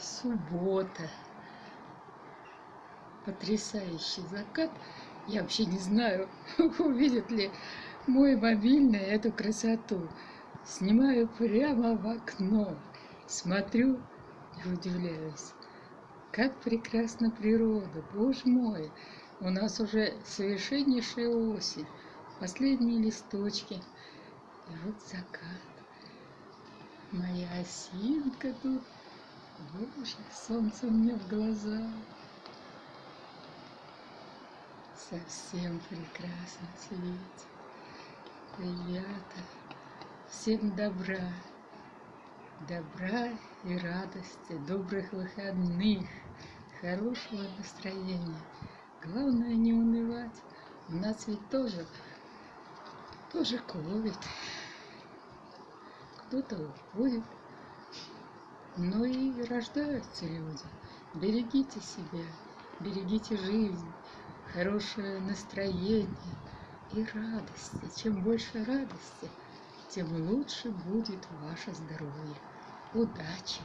Суббота. Потрясающий закат. Я вообще не знаю, увидит ли мой мобильный эту красоту. Снимаю прямо в окно. Смотрю и удивляюсь. Как прекрасна природа, боже мой! У нас уже совершеннейшая осень. Последние листочки. И вот закат. Моя осинка тут. Боже, солнце мне в глаза. Совсем прекрасно светит. Ребята, всем добра. Добра и радости, добрых выходных, хорошего настроения. Главное не унывать. У нас ведь тоже, тоже ковид. Кто-то уходит, но и рождаются люди. Берегите себя, берегите жизнь, хорошее настроение и радости. Чем больше радости, тем лучше будет ваше здоровье. Удачи!